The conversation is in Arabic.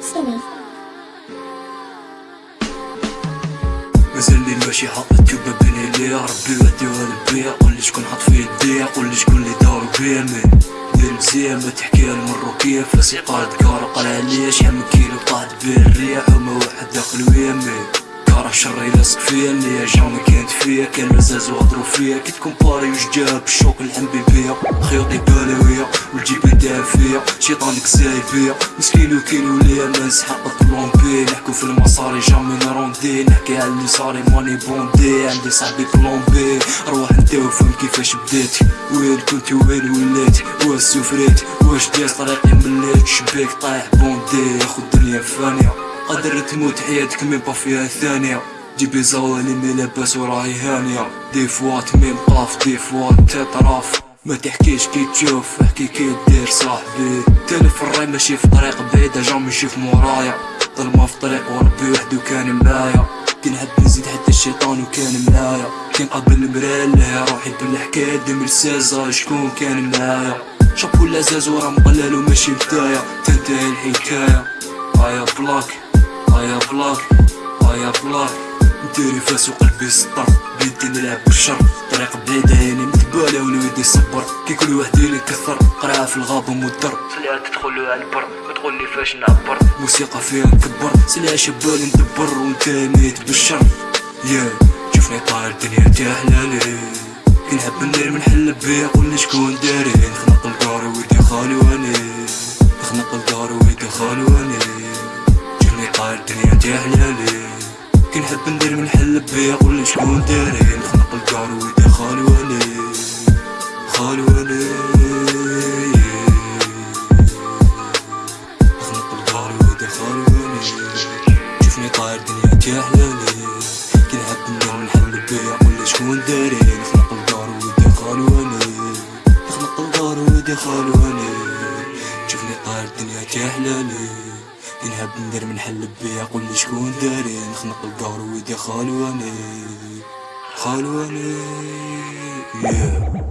Skinny. مازال لي ماشي حاطط توبة بين ليا ربي وديوها للبيع قولي شكون حط في يديا قولي شكون اللي دارو بيا من دير مزيان ما تحكيها المروكية فاسي قاد كارا قال عليا شحال من كيلو طاحت بيه الرياح وما واحد داخل ويا مين شري لاصق فيا اللي جامي كانت فيا كان مزاز وغدرو فيا. كي تكومباري وش جاب الشوك الحنبي بيا خيوطي بالوية والجيب فيا. شيطانك زايد بيا. مسكين وكيلو ليا ما نسحق طلومبي نحكو في المصاري جامي نروندي نحكي على اللي صاري ماني بوندي عندي صاحبي بلومبي روح انت وفهم كيفاش بديت. وين كنت وين وليت. واش سفريت؟ واش داز طريقي مليت شبيك طايح بوندي ياخد الدنيا فانية. قدر تموت حياتك با فيها ثانية. جيبي زوالي مي لاباس وراهي هانية. دي فوا تميم طاف دي فوا تطراف. ما تحكيش كي تشوف احكي كي دير صاحبي. تالف في الراي ماشي في طريق بعيدة جامي نشوف مورايا. ظلمة في طريق وربي وحدو كان معايا كي نحب نزيد حتى الشيطان وكان معايا كي نقابل المرا لها روحي بالحكاية دم رسازة شكون كان معايا شابو لازاز ورا مقلل وماشي بداية تنتهي الحكاية. ايا بلاك ايا بلاك ايا بلاك نديري فاس وقلبي سطر. بيدي نلعب بالشر. طريق بعيدة يعني متبالة ولويدي صبر. كي كل واحد يكثر قرعة في الغابة مدر خليها تدخل على البر. وتقول لي فاش نعبر. موسيقى فيها نكبر. سلعة شبال ندبر. وانت ميت بالشر. يا شوفني طاير الدنيا تاع حلالي كي نحب ندير من حل بيا قولي شكون داري. نخنق الدار ويدي خالي واني. نخنق الدار ويدي خالي واني. شوفني طاير الدنيا تاع حلالي كي نحب ندير من حل بيا قولي شكون داري. نخنق الدار ويدي خالي واني. خالي واني. نخنق الدار ويدي خالي واني. شوفني طاير تاع حلالي كي نحب ندير من حل بيا قولي شكون داري. نخنق الدار ويدي خالي واني. نخنق الدار ويدي خالي واني. شوفني طاير تاع حلالي كي نحب ندير من حل بيا قولي شكون داري نخنق الدار ويدي خالي واني خالي واني yeah.